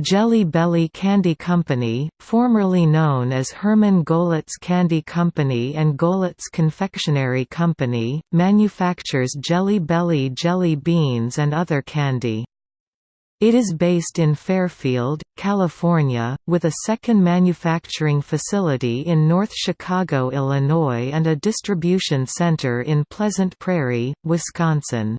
Jelly Belly Candy Company, formerly known as Herman Goelitz Candy Company and Goelitz Confectionery Company, manufactures Jelly Belly jelly beans and other candy. It is based in Fairfield, California, with a second manufacturing facility in North Chicago, Illinois and a distribution center in Pleasant Prairie, Wisconsin.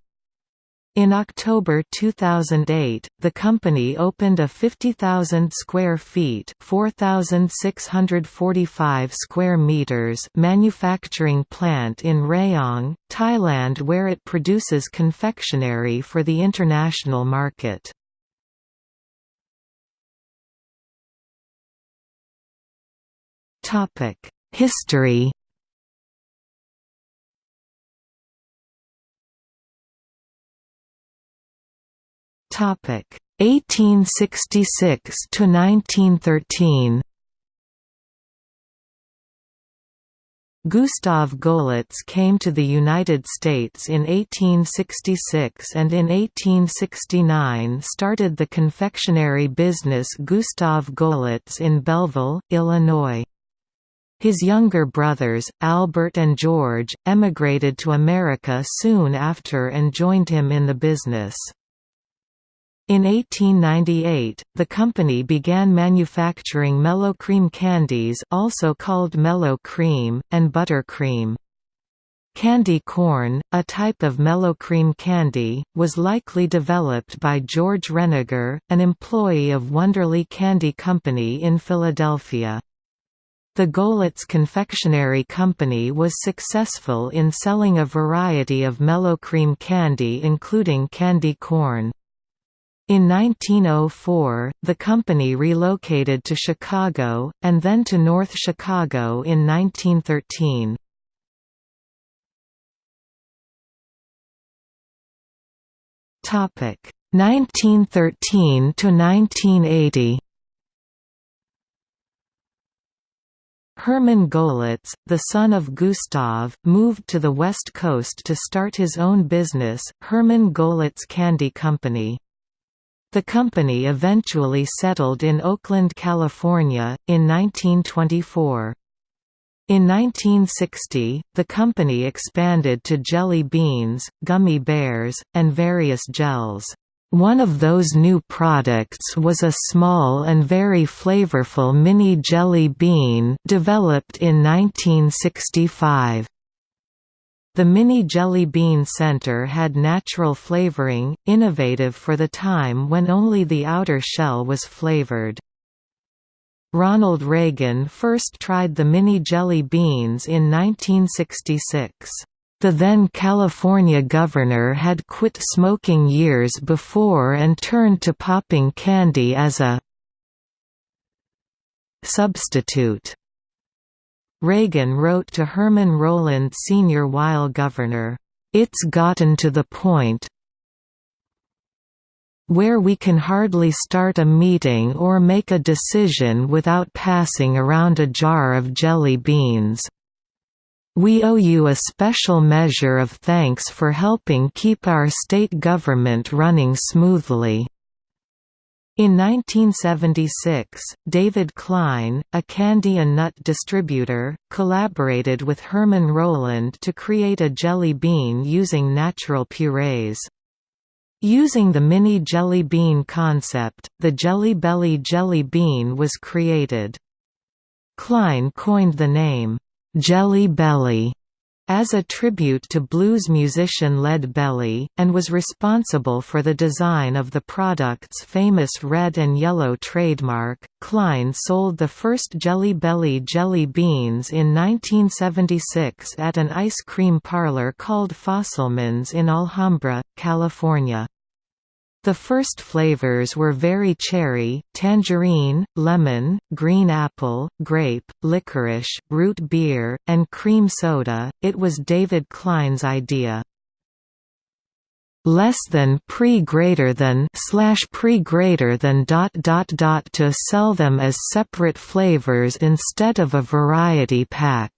In October 2008, the company opened a 50,000 square feet (4,645 square meters) manufacturing plant in Rayong, Thailand where it produces confectionery for the international market. Topic: History Topic 1866 to 1913. Gustav Goelitz came to the United States in 1866 and in 1869 started the confectionery business Gustav Goelitz in Belleville, Illinois. His younger brothers, Albert and George, emigrated to America soon after and joined him in the business. In 1898, the company began manufacturing mellow cream candies also called mellow cream, and butter cream. Candy corn, a type of mellow cream candy, was likely developed by George Renninger, an employee of Wunderle Candy Company in Philadelphia. The Goelitz Confectionery Company was successful in selling a variety of mellow cream candy including candy corn. In 1904, the company relocated to Chicago, and then to North Chicago in 1913. Topic 1913 to 1980. Herman Goelitz, the son of Gustav, moved to the West Coast to start his own business, Herman Goelitz Candy Company. The company eventually settled in Oakland, California, in 1924. In 1960, the company expanded to jelly beans, gummy bears, and various gels. One of those new products was a small and very flavorful mini jelly bean developed in 1965. The Mini Jelly Bean Center had natural flavoring, innovative for the time when only the outer shell was flavored. Ronald Reagan first tried the mini jelly beans in 1966. The then California governor had quit smoking years before and turned to popping candy as a substitute. Reagan wrote to Herman Rowland Sr. while governor, "...it's gotten to the point where we can hardly start a meeting or make a decision without passing around a jar of jelly beans. We owe you a special measure of thanks for helping keep our state government running smoothly." In 1976, David Klein, a candy and nut distributor, collaborated with Herman Rowland to create a jelly bean using natural purees. Using the mini jelly bean concept, the Jelly Belly jelly bean was created. Klein coined the name, "'Jelly Belly' as a tribute to blues musician Lead Belly, and was responsible for the design of the product's famous red and yellow trademark. Klein sold the first Jelly Belly jelly beans in 1976 at an ice cream parlor called Fosselman's in Alhambra, California. The first flavors were very cherry, tangerine, lemon, green apple, grape, licorice, root beer, and cream soda. It was David Klein's idea. Less than pre greater than slash pre greater than dot dot dot to sell them as separate flavors instead of a variety pack.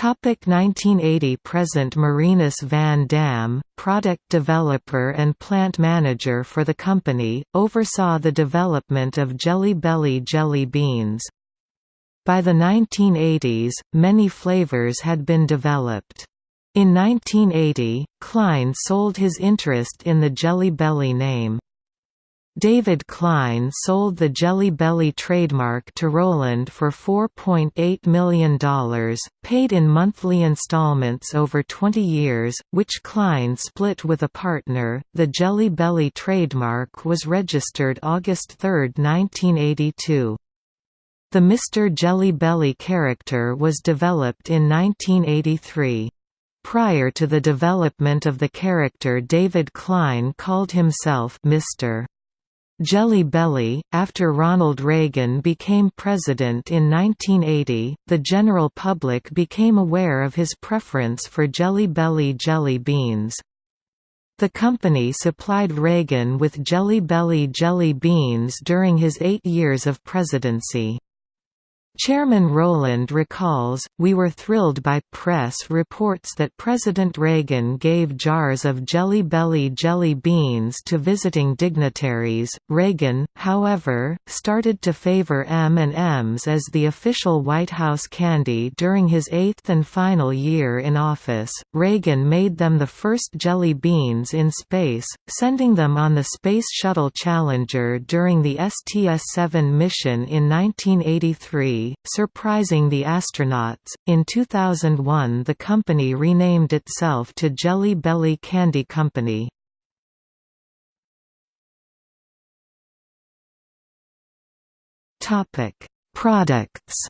Topic 1980 Present Marinus van Dam, product developer and plant manager for the company, oversaw the development of Jelly Belly jelly beans. By the 1980s, many flavors had been developed. In 1980, Klein sold his interest in the Jelly Belly name. David Klein sold the Jelly Belly trademark to Rowland for $4.8 million, paid in monthly installments over 20 years, which Klein split with a partner. The Jelly Belly trademark was registered August 3, 1982. The Mr. Jelly Belly character was developed in 1983. Prior to the development of the character David Klein called himself Mr. Jelly Belly. After Ronald Reagan became president in 1980, the general public became aware of his preference for Jelly Belly jelly beans. The company supplied Reagan with Jelly Belly jelly beans during his eight years of presidency. Chairman Rowland recalls, We were thrilled by press reports that President Reagan gave jars of Jelly Belly jelly beans to visiting dignitaries. Reagan, however, started to favor M&Ms as the official White House candy during his eighth and final year in office. Reagan made them the first jelly beans in space, sending them on the Space Shuttle Challenger during the STS-7 mission in 1983 surprising the astronauts. In 2001, the company renamed itself to Jelly Belly Candy Company. Topic: Products.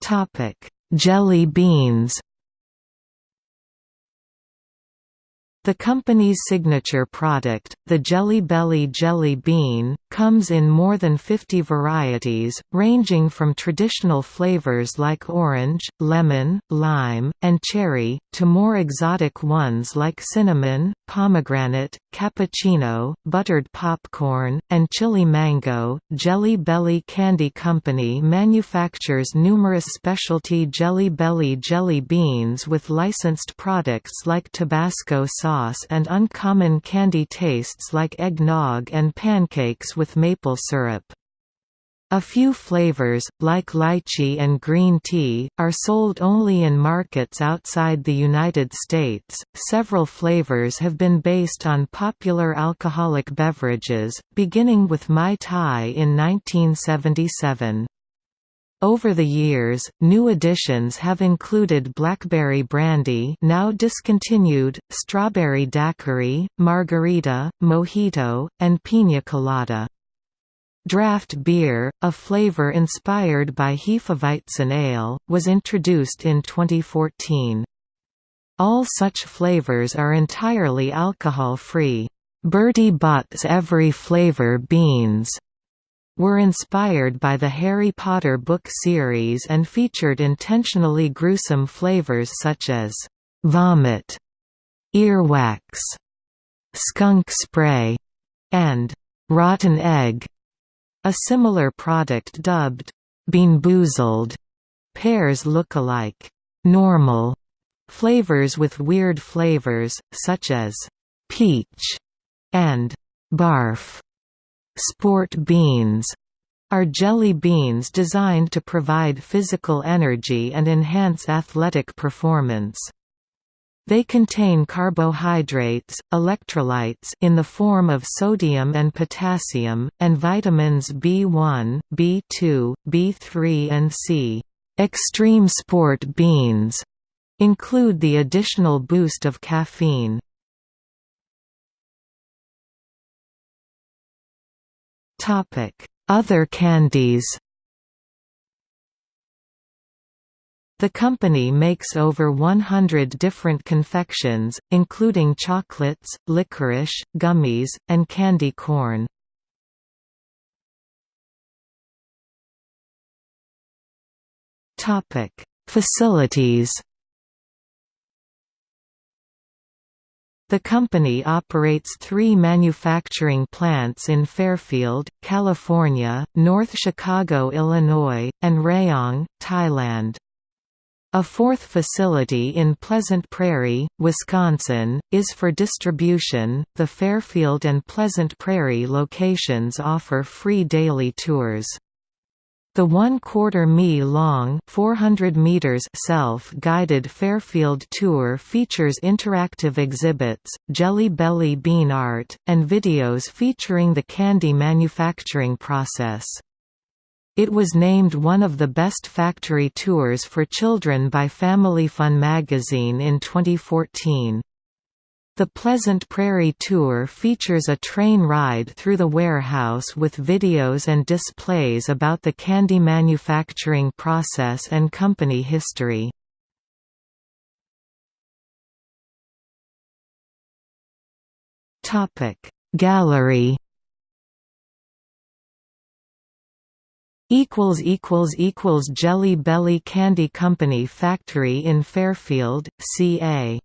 Topic: Jelly beans. The company's signature product, the Jelly Belly Jelly Bean, comes in more than 50 varieties, ranging from traditional flavors like orange, lemon, lime, and cherry, to more exotic ones like cinnamon, pomegranate, cappuccino, buttered popcorn, and chili mango. Jelly Belly Candy Company manufactures numerous specialty Jelly Belly jelly beans with licensed products like Tabasco sauce sauce and uncommon candy tastes like eggnog and pancakes with maple syrup. A few flavors, like lychee and green tea, are sold only in markets outside the United States. Several flavors have been based on popular alcoholic beverages, beginning with Mai Tai in 1977. Over the years, new additions have included blackberry brandy now discontinued, strawberry daiquiri, margarita, mojito, and piña colada. Draft beer, a flavor inspired by Hefeweizen ale, was introduced in 2014. All such flavors are entirely alcohol-free. Bertie Bott's Every Flavor beans were inspired by the Harry Potter book series and featured intentionally gruesome flavors such as vomit, earwax, skunk spray, and rotten egg. A similar product dubbed Beanboozled pairs look-alike normal flavors with weird flavors, such as peach and barf. Sport beans are jelly beans designed to provide physical energy and enhance athletic performance. They contain carbohydrates, electrolytes in the form of sodium and potassium, and vitamins B1, B2, B3 and C. Extreme sport beans include the additional boost of caffeine. Other candies The company makes over 100 different confections, including chocolates, licorice, gummies, and candy corn. Facilities The company operates three manufacturing plants in Fairfield, California, North Chicago, Illinois, and Rayong, Thailand. A fourth facility in Pleasant Prairie, Wisconsin, is for distribution. The Fairfield and Pleasant Prairie locations offer free daily tours. The one-quarter mi long 400 meters self-guided Fairfield tour features interactive exhibits, Jelly Belly bean art, and videos featuring the candy manufacturing process. It was named one of the best factory tours for children by Family Fun magazine in 2014. The Pleasant Prairie Tour features a train ride through the warehouse with videos and displays about the candy manufacturing process and company history. Gallery equals equals equals Jelly Belly Candy Company factory in Fairfield, CA